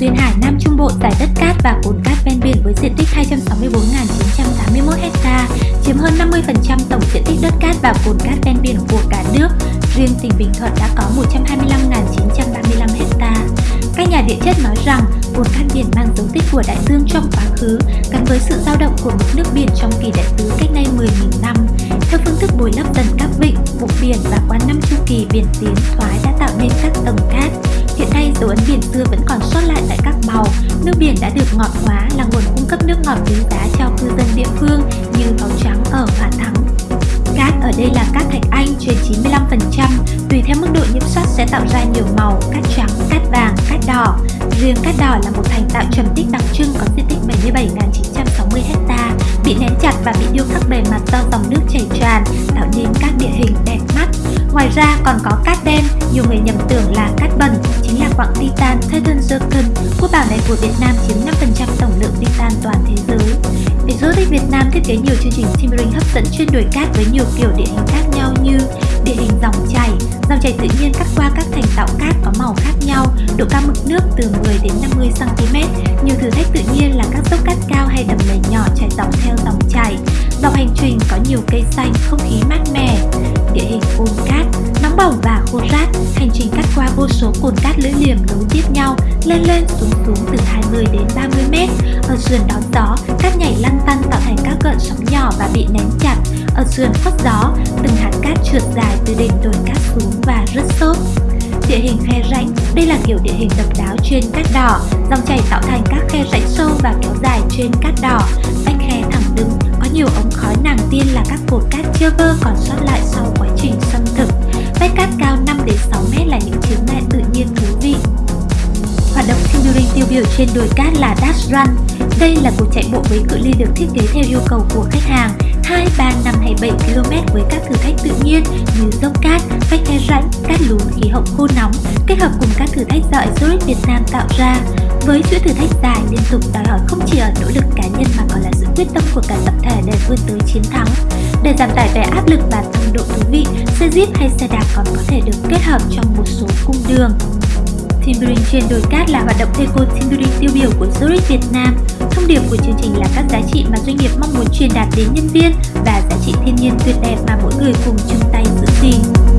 Diên Hải Nam Trung Bộ giải đất cát và cồn cát ven biển với diện tích 264.981 ha, chiếm hơn 50% tổng diện tích đất cát và cồn cát ven biển của cả nước. Riêng tỉnh Bình Thuận đã có 125.935 ha. Các nhà địa chất nói rằng cồn cát biển mang dấu tích của đại dương trong quá khứ, gắn với sự dao động của mực nước biển trong kỳ đại tứ cách đây 10.000 năm. Theo phương thức bồi lấp dần các vịnh, vùng biển và qua năm chu kỳ biển tiến thoái đã tạo nên các tầng cát. Dấu ấn biển xưa vẫn còn sót lại tại các màu. Nước biển đã được ngọt hóa là nguồn cung cấp nước ngọt quý giá cho cư dân địa phương như máu trắng ở Hòa Thắng. Cát ở đây là cát thạch anh trên 95%, tùy theo mức độ nhiễm sắc sẽ tạo ra nhiều màu, cát trắng, cát vàng, cát đỏ. Riêng cát đỏ là một thành tạo trầm tích đặc trưng có diện tích 77.960 ha, bị nén chặt và bị điêu khắc bề mặt do dòng nước chảy tràn, tạo nên các địa hình đẹp mắt. Ngoài ra còn có cát đen, nhiều người nhầm tưởng titan Titan Zircon. Quốc bảo này của Việt Nam chiếm 5% tổng lượng titan toàn thế giới. Exotic Việt Nam thiết kế nhiều chương trình timbering hấp dẫn chuyên đồi cát với nhiều kiểu địa hình khác nhau như địa hình dòng chảy, dòng chảy tự nhiên cắt qua các thành tạo cát có màu khác nhau, độ cao mực nước từ 10 đến 50 cm. Nhiều thử thách tự nhiên là các dốc cát cao hay đầm lầy nhỏ chảy dọc theo dòng chảy. Dọc hành trình có nhiều cây xanh, không khí mát mẻ. Địa hình ôn cát, nóng bỏng và khô rát, hành trình cắt qua vô số cồn cát lưỡi liềm nối tiếp nhau, lên lên xuống xuống từ 20 đến 30 mét. Ở sườn đón gió, cát nhảy lăn tăn tạo thành các gợn sóng nhỏ và bị nén chặt. Ở sườn khuất gió, từng hạt cát trượt dài từ đỉnh đồi cát xuống và rớt xốp. Địa hình khe rãnh, đây là kiểu địa hình độc đáo trên cát đỏ, dòng chảy tạo thành các khe rãnh sâu và kéo dài trên cát đỏ, vách khe thẳng đứng, có nhiều ống khói nàng tiên là các cột cát chưa vơ còn sót lại sau biểu trên đồi cát là Dash Run. Đây là cuộc chạy bộ với cự ly được thiết kế theo yêu cầu của khách hàng 2, 3, 5 hay 7 km với các thử thách tự nhiên như dốc cát, vách khe rãnh, cát lún, khí hậu khô nóng kết hợp cùng các thử thách do Exotic Việt Nam tạo ra. Với chuỗi thử thách dài liên tục đòi hỏi không chỉ ở nỗ lực cá nhân mà còn là sự quyết tâm của cả tập thể để vươn tới chiến thắng. Để giảm tải về áp lực và tăng độ thú vị, xe jeep hay xe đạp còn có thể được kết hợp trong một số cung đường. Timbering trên đồi cát là hoạt động eco timbering tiêu biểu của Zurich, Việt Nam. Thông điệp của chương trình là các giá trị mà doanh nghiệp mong muốn truyền đạt đến nhân viên và giá trị thiên nhiên tuyệt đẹp mà mỗi người cùng chung tay giữ gìn.